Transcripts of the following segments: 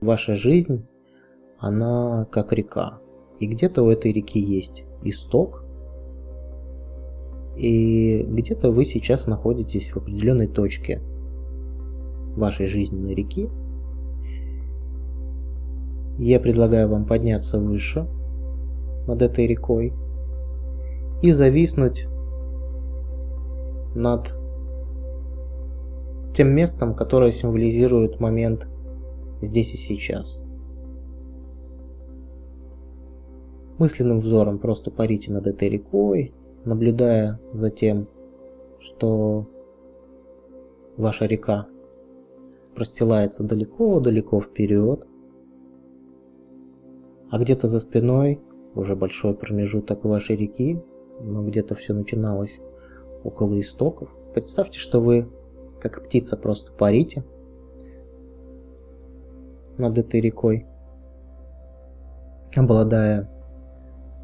Ваша жизнь, она как река. И где-то у этой реки есть исток, и где-то вы сейчас находитесь в определенной точке вашей жизненной реки. Я предлагаю вам подняться выше над этой рекой и зависнуть над тем местом, которое символизирует момент здесь и сейчас. Мысленным взором просто парите над этой рекой, наблюдая за тем, что ваша река простилается далеко-далеко вперед, а где-то за спиной уже большой промежуток вашей реки, но где-то все начиналось около истоков. Представьте, что вы, как птица, просто парите над этой рекой, обладая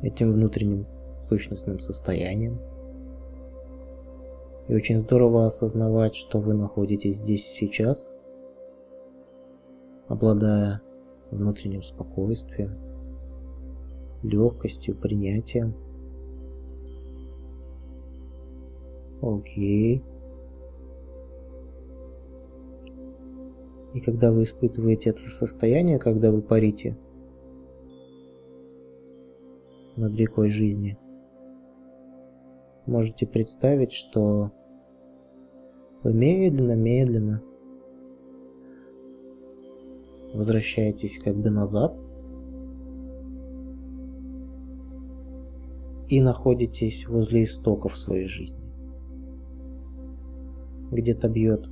этим внутренним сущностным состоянием. И очень здорово осознавать, что вы находитесь здесь сейчас, обладая внутренним спокойствием, легкостью, принятием. Окей. И когда вы испытываете это состояние, когда вы парите над рекой жизни, можете представить, что вы медленно-медленно возвращаетесь как бы назад и находитесь возле истоков своей жизни. Где-то бьет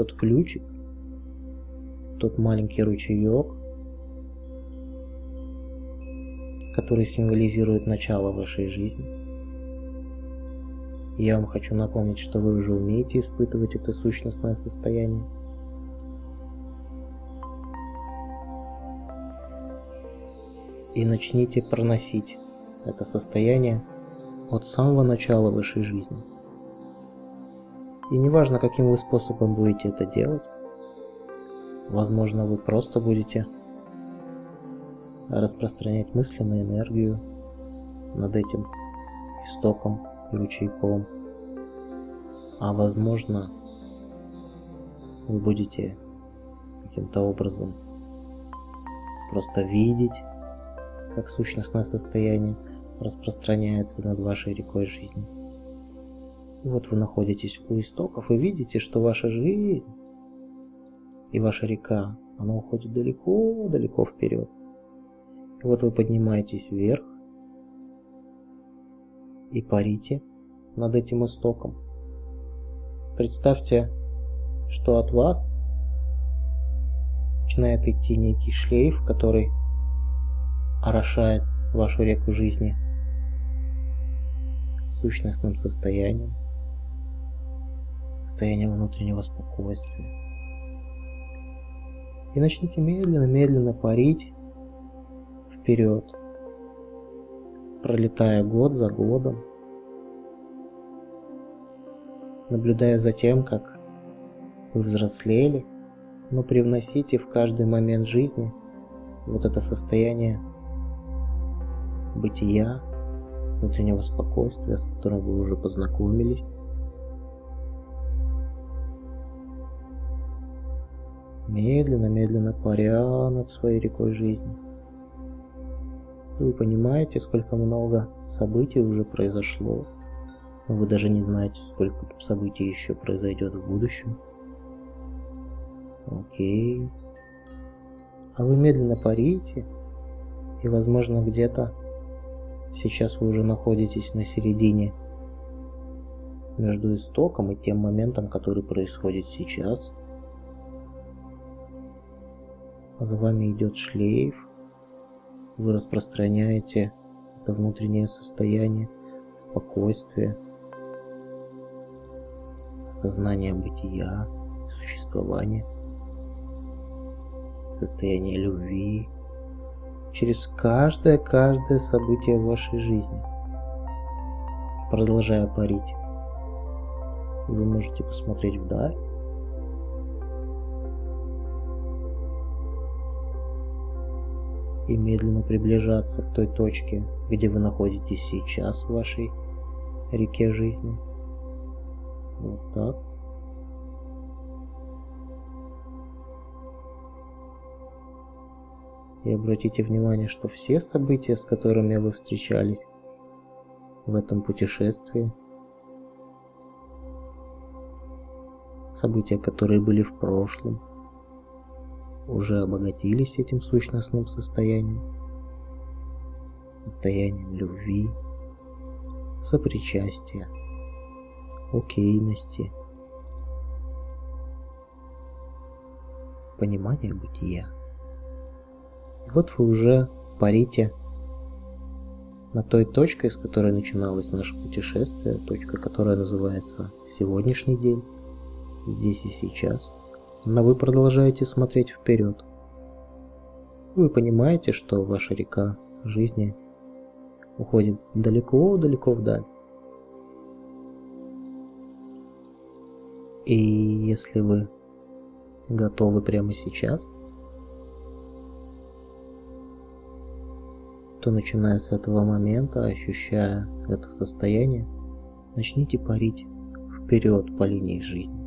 тот ключик, тот маленький ручеек, который символизирует начало вашей жизни. Я вам хочу напомнить, что вы уже умеете испытывать это сущностное состояние. И начните проносить это состояние от самого начала вашей жизни. И неважно, каким вы способом будете это делать, возможно, вы просто будете распространять мысленную энергию над этим истоком и ручейком. А возможно, вы будете каким-то образом просто видеть, как сущностное состояние распространяется над вашей рекой жизни. И вот вы находитесь у истоков и видите, что ваша жизнь и ваша река, она уходит далеко-далеко вперед. И вот вы поднимаетесь вверх и парите над этим истоком. Представьте, что от вас начинает идти некий шлейф, который орошает вашу реку жизни сущностным состоянием, состоянием внутреннего спокойствия. И начните медленно-медленно парить вперед, пролетая год за годом, наблюдая за тем, как вы взрослели, но привносите в каждый момент жизни вот это состояние бытия, внутреннего спокойствия, с которым вы уже познакомились. Медленно-медленно паря над своей рекой жизни. Вы понимаете, сколько много событий уже произошло. Вы даже не знаете, сколько событий еще произойдет в будущем. Окей. А вы медленно парите, и возможно где-то Сейчас вы уже находитесь на середине между истоком и тем моментом, который происходит сейчас. За вами идет шлейф. Вы распространяете это внутреннее состояние спокойствия, осознание бытия, существования, состояние любви, через каждое-каждое событие в вашей жизни, продолжая парить. И вы можете посмотреть вдаль. И медленно приближаться к той точке, где вы находитесь сейчас в вашей реке жизни. Вот так. И обратите внимание, что все события, с которыми вы встречались в этом путешествии, события, которые были в прошлом, уже обогатились этим сущностным состоянием, состоянием любви, сопричастия, окейности, понимания бытия. И вот вы уже парите на той точке, с которой начиналось наше путешествие, точка, которая называется сегодняшний день, здесь и сейчас, но вы продолжаете смотреть вперед. Вы понимаете, что ваша река жизни уходит далеко-далеко вдаль. И если вы готовы прямо сейчас – то начиная с этого момента, ощущая это состояние, начните парить вперед по линии жизни,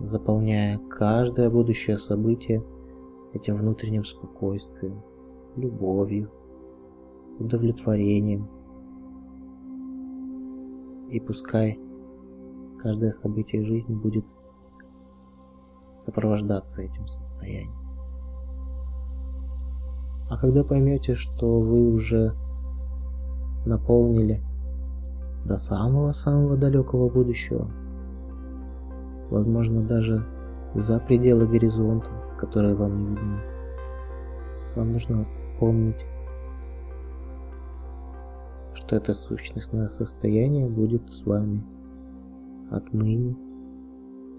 заполняя каждое будущее событие этим внутренним спокойствием, любовью, удовлетворением. И пускай каждое событие жизни будет сопровождаться этим состоянием. А когда поймете, что вы уже наполнили до самого-самого далекого будущего, возможно даже за пределы горизонта, которые вам не видны, вам нужно помнить, что это сущностное состояние будет с вами отныне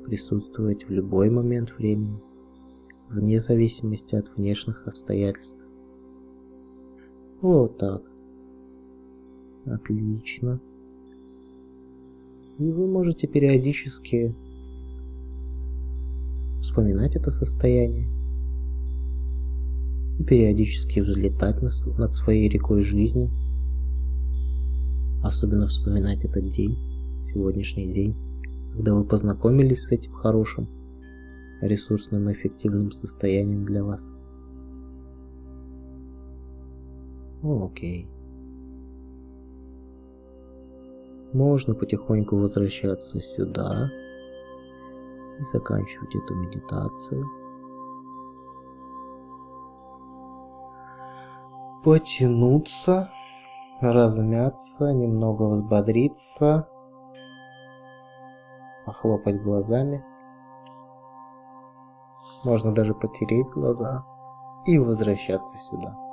присутствовать в любой момент времени, вне зависимости от внешних обстоятельств. Вот так. Отлично. И вы можете периодически вспоминать это состояние и периодически взлетать над своей рекой жизни. Особенно вспоминать этот день, сегодняшний день, когда вы познакомились с этим хорошим, ресурсным и эффективным состоянием для вас. Окей. Можно потихоньку возвращаться сюда и заканчивать эту медитацию. Потянуться, размяться, немного взбодриться, похлопать глазами. Можно даже потереть глаза и возвращаться сюда.